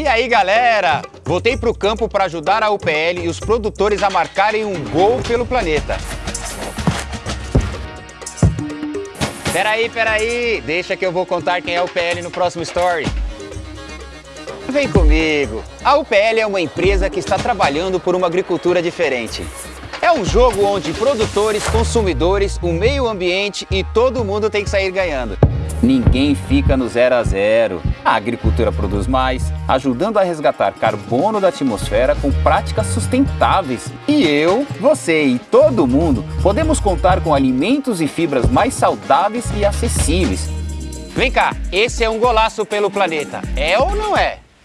E aí, galera? Voltei pro campo para ajudar a UPL e os produtores a marcarem um gol pelo planeta. Peraí, peraí, deixa que eu vou contar quem é a UPL no próximo story. Vem comigo. A UPL é uma empresa que está trabalhando por uma agricultura diferente. É um jogo onde produtores, consumidores, o meio ambiente e todo mundo tem que sair ganhando. Ninguém fica no zero a zero. A agricultura produz mais, ajudando a resgatar carbono da atmosfera com práticas sustentáveis. E eu, você e todo mundo podemos contar com alimentos e fibras mais saudáveis e acessíveis. Vem cá, esse é um golaço pelo planeta. É ou não é?